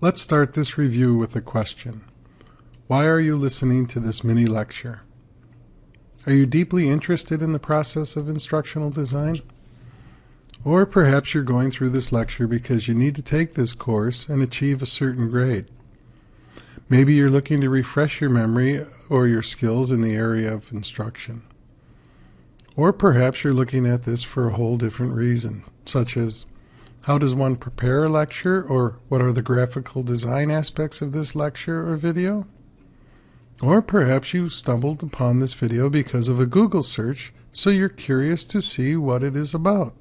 Let's start this review with a question. Why are you listening to this mini lecture? Are you deeply interested in the process of instructional design? Or perhaps you're going through this lecture because you need to take this course and achieve a certain grade. Maybe you're looking to refresh your memory or your skills in the area of instruction. Or perhaps you're looking at this for a whole different reason, such as how does one prepare a lecture or what are the graphical design aspects of this lecture or video? Or perhaps you stumbled upon this video because of a Google search, so you're curious to see what it is about.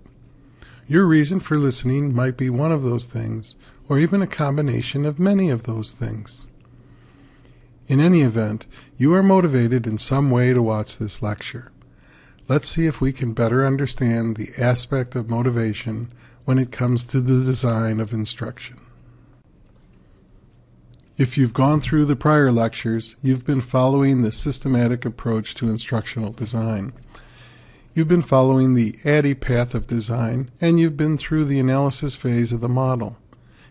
Your reason for listening might be one of those things, or even a combination of many of those things. In any event, you are motivated in some way to watch this lecture. Let's see if we can better understand the aspect of motivation when it comes to the design of instruction. If you've gone through the prior lectures, you've been following the systematic approach to instructional design. You've been following the ADDIE path of design, and you've been through the analysis phase of the model,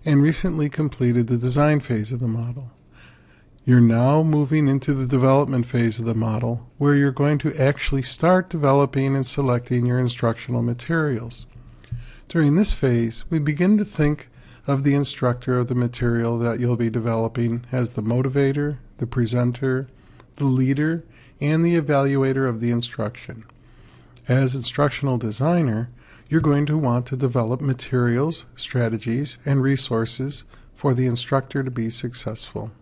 and recently completed the design phase of the model. You're now moving into the development phase of the model, where you're going to actually start developing and selecting your instructional materials. During this phase, we begin to think of the instructor of the material that you'll be developing as the motivator, the presenter, the leader, and the evaluator of the instruction. As instructional designer, you're going to want to develop materials, strategies, and resources for the instructor to be successful.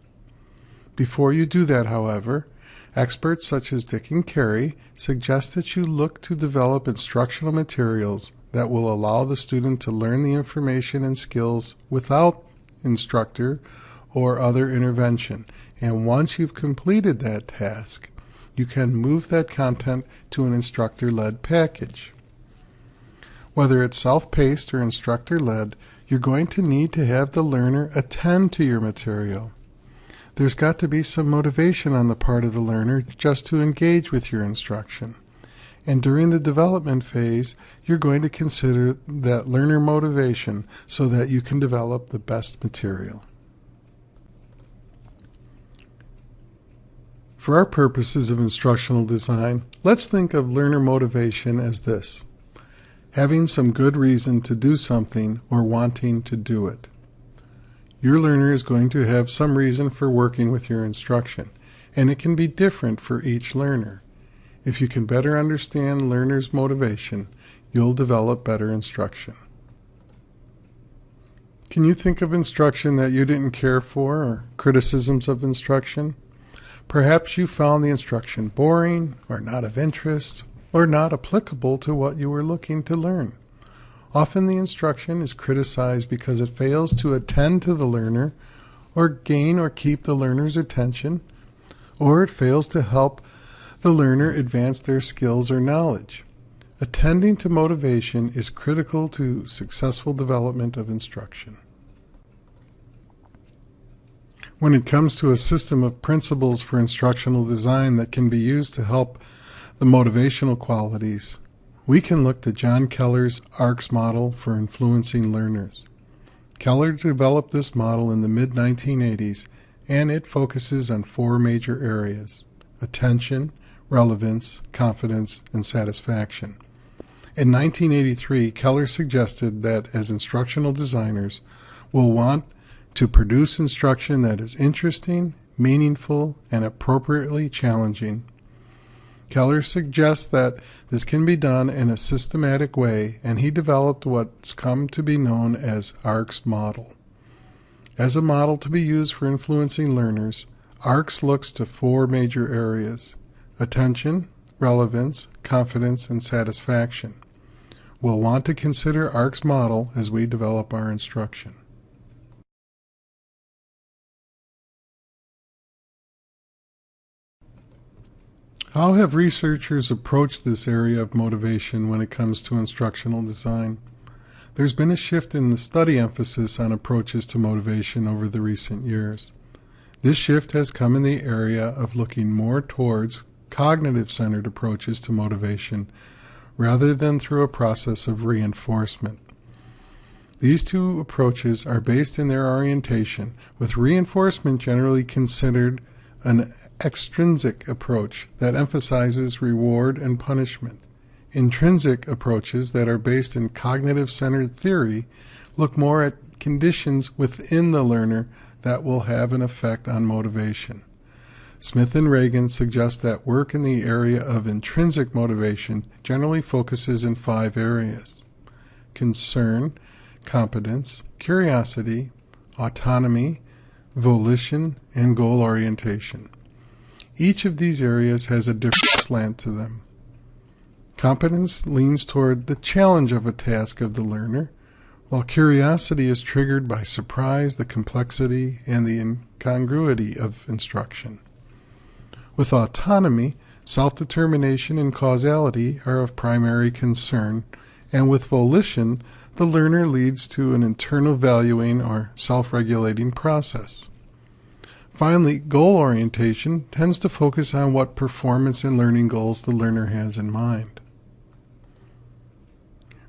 Before you do that, however, experts such as Dick and Carey suggest that you look to develop instructional materials that will allow the student to learn the information and skills without instructor or other intervention. And once you've completed that task, you can move that content to an instructor-led package. Whether it's self-paced or instructor-led, you're going to need to have the learner attend to your material. There's got to be some motivation on the part of the learner just to engage with your instruction. And during the development phase, you're going to consider that learner motivation so that you can develop the best material. For our purposes of instructional design, let's think of learner motivation as this. Having some good reason to do something or wanting to do it. Your learner is going to have some reason for working with your instruction, and it can be different for each learner. If you can better understand learners' motivation, you'll develop better instruction. Can you think of instruction that you didn't care for or criticisms of instruction? Perhaps you found the instruction boring or not of interest or not applicable to what you were looking to learn. Often the instruction is criticized because it fails to attend to the learner or gain or keep the learner's attention, or it fails to help the learner advance their skills or knowledge. Attending to motivation is critical to successful development of instruction. When it comes to a system of principles for instructional design that can be used to help the motivational qualities, we can look to John Keller's ARCS model for influencing learners. Keller developed this model in the mid-1980s and it focuses on four major areas, attention, relevance, confidence, and satisfaction. In 1983, Keller suggested that as instructional designers, we'll want to produce instruction that is interesting, meaningful, and appropriately challenging. Keller suggests that this can be done in a systematic way, and he developed what's come to be known as ARCS model. As a model to be used for influencing learners, ARCS looks to four major areas attention, relevance, confidence, and satisfaction. We'll want to consider ARCS model as we develop our instruction. How have researchers approached this area of motivation when it comes to instructional design? There's been a shift in the study emphasis on approaches to motivation over the recent years. This shift has come in the area of looking more towards cognitive-centered approaches to motivation rather than through a process of reinforcement. These two approaches are based in their orientation, with reinforcement generally considered an extrinsic approach that emphasizes reward and punishment. Intrinsic approaches that are based in cognitive centered theory look more at conditions within the learner that will have an effect on motivation. Smith and Ragan suggest that work in the area of intrinsic motivation generally focuses in five areas concern, competence, curiosity, autonomy, volition, and goal orientation. Each of these areas has a different slant to them. Competence leans toward the challenge of a task of the learner, while curiosity is triggered by surprise, the complexity, and the incongruity of instruction. With autonomy, self-determination and causality are of primary concern, and with volition, the learner leads to an internal valuing or self-regulating process. Finally, goal orientation tends to focus on what performance and learning goals the learner has in mind.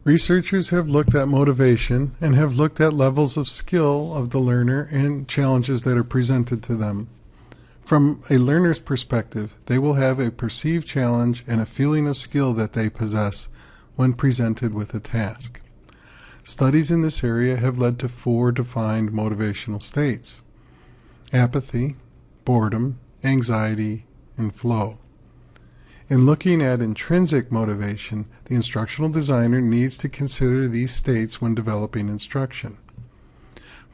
Researchers have looked at motivation and have looked at levels of skill of the learner and challenges that are presented to them. From a learner's perspective, they will have a perceived challenge and a feeling of skill that they possess when presented with a task. Studies in this area have led to four defined motivational states apathy, boredom, anxiety, and flow. In looking at intrinsic motivation, the instructional designer needs to consider these states when developing instruction.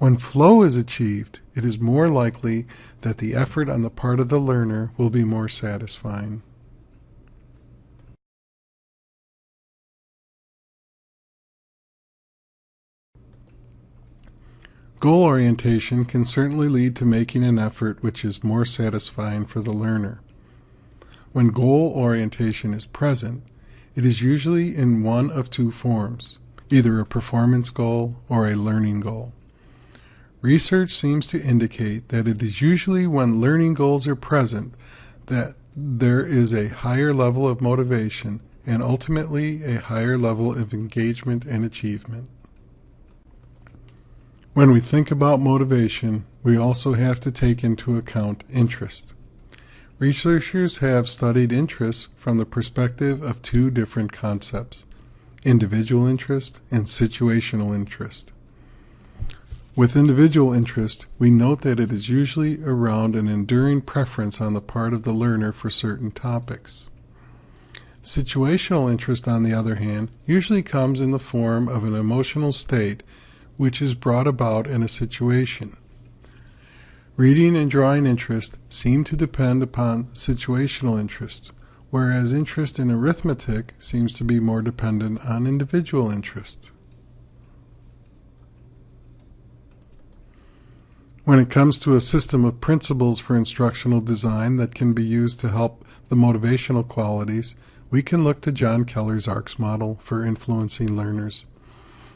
When flow is achieved, it is more likely that the effort on the part of the learner will be more satisfying. Goal orientation can certainly lead to making an effort which is more satisfying for the learner. When goal orientation is present, it is usually in one of two forms, either a performance goal or a learning goal. Research seems to indicate that it is usually when learning goals are present that there is a higher level of motivation and ultimately a higher level of engagement and achievement. When we think about motivation, we also have to take into account interest. Researchers have studied interest from the perspective of two different concepts, individual interest and situational interest. With individual interest, we note that it is usually around an enduring preference on the part of the learner for certain topics. Situational interest, on the other hand, usually comes in the form of an emotional state which is brought about in a situation. Reading and drawing interest seem to depend upon situational interest, whereas interest in arithmetic seems to be more dependent on individual interest. When it comes to a system of principles for instructional design that can be used to help the motivational qualities, we can look to John Keller's ARCS model for influencing learners.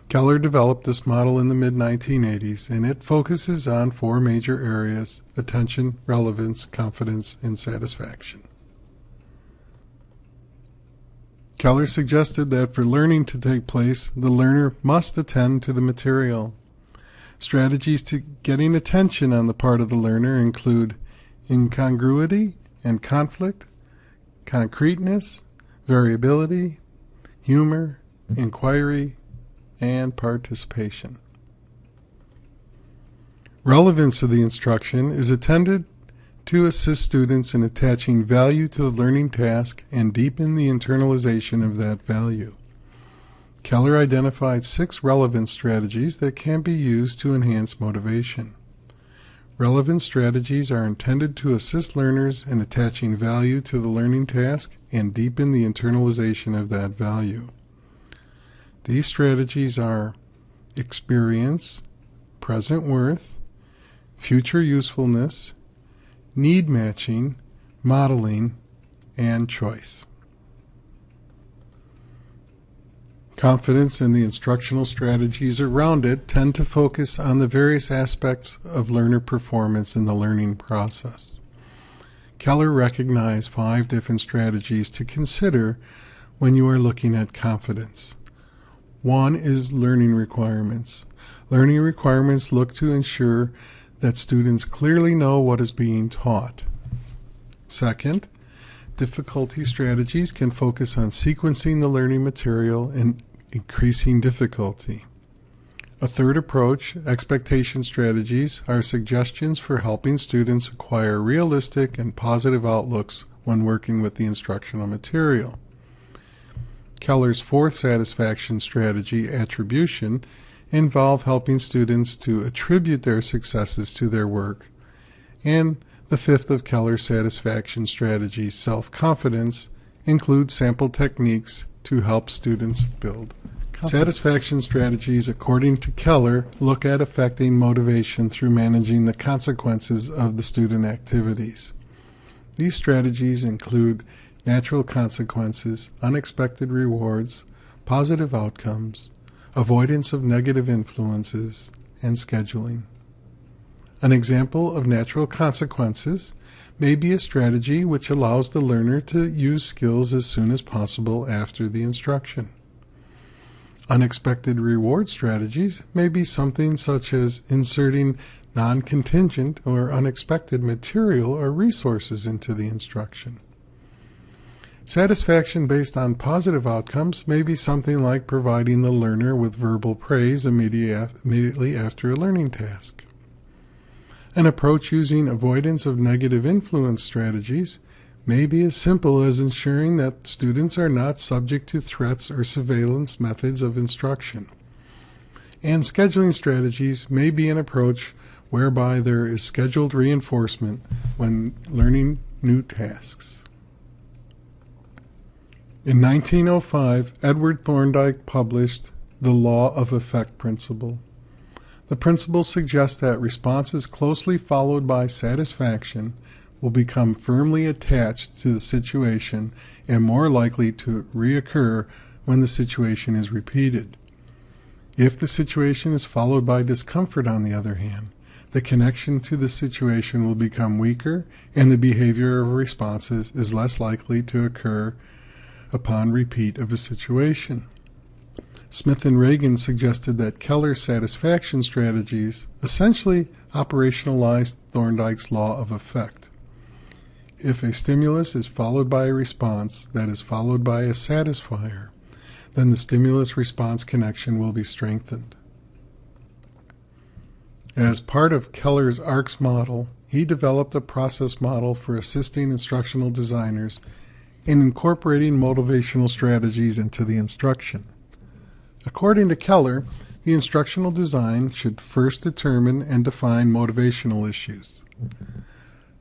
Keller developed this model in the mid 1980s, and it focuses on four major areas attention, relevance, confidence, and satisfaction. Keller suggested that for learning to take place, the learner must attend to the material. Strategies to getting attention on the part of the learner include incongruity and conflict, concreteness, variability, humor, inquiry, and participation. Relevance of the instruction is intended to assist students in attaching value to the learning task and deepen the internalization of that value. Keller identified six relevant strategies that can be used to enhance motivation. Relevant strategies are intended to assist learners in attaching value to the learning task and deepen the internalization of that value. These strategies are experience, present worth, future usefulness, need matching, modeling, and choice. Confidence in the instructional strategies around it tend to focus on the various aspects of learner performance in the learning process. Keller recognized five different strategies to consider when you are looking at confidence. One is learning requirements. Learning requirements look to ensure that students clearly know what is being taught. Second, difficulty strategies can focus on sequencing the learning material and increasing difficulty. A third approach, expectation strategies, are suggestions for helping students acquire realistic and positive outlooks when working with the instructional material. Keller's fourth satisfaction strategy, attribution, involve helping students to attribute their successes to their work. And the fifth of Keller's satisfaction strategies, self-confidence, includes sample techniques to help students build Satisfaction strategies, according to Keller, look at affecting motivation through managing the consequences of the student activities. These strategies include natural consequences, unexpected rewards, positive outcomes, avoidance of negative influences, and scheduling. An example of natural consequences may be a strategy which allows the learner to use skills as soon as possible after the instruction. Unexpected reward strategies may be something such as inserting non-contingent or unexpected material or resources into the instruction. Satisfaction based on positive outcomes may be something like providing the learner with verbal praise immediately after a learning task. An approach using avoidance of negative influence strategies may be as simple as ensuring that students are not subject to threats or surveillance methods of instruction. And scheduling strategies may be an approach whereby there is scheduled reinforcement when learning new tasks. In 1905, Edward Thorndike published The Law of Effect Principle. The principle suggests that responses closely followed by satisfaction will become firmly attached to the situation and more likely to reoccur when the situation is repeated. If the situation is followed by discomfort, on the other hand, the connection to the situation will become weaker and the behavior of responses is less likely to occur upon repeat of a situation. Smith and Ragan suggested that Keller's satisfaction strategies essentially operationalized Thorndike's law of effect. If a stimulus is followed by a response that is followed by a satisfier, then the stimulus response connection will be strengthened. As part of Keller's ARCS model, he developed a process model for assisting instructional designers in incorporating motivational strategies into the instruction. According to Keller, the instructional design should first determine and define motivational issues.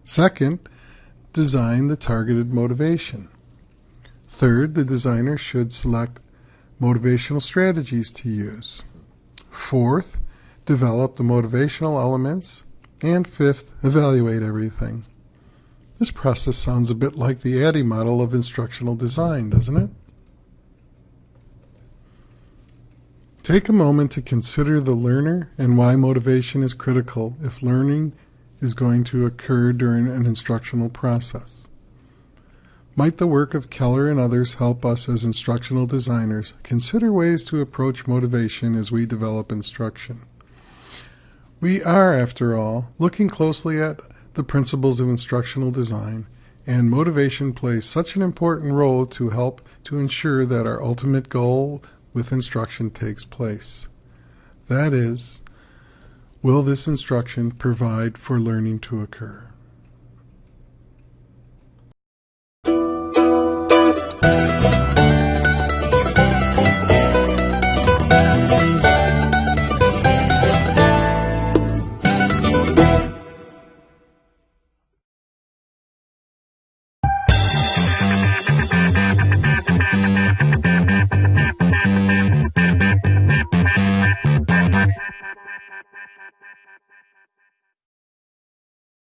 Second, design the targeted motivation. Third, the designer should select motivational strategies to use. Fourth, develop the motivational elements. And fifth, evaluate everything. This process sounds a bit like the ADDIE model of instructional design, doesn't it? Take a moment to consider the learner and why motivation is critical if learning is going to occur during an instructional process. Might the work of Keller and others help us as instructional designers consider ways to approach motivation as we develop instruction? We are, after all, looking closely at the principles of instructional design, and motivation plays such an important role to help to ensure that our ultimate goal with instruction takes place. That is, will this instruction provide for learning to occur?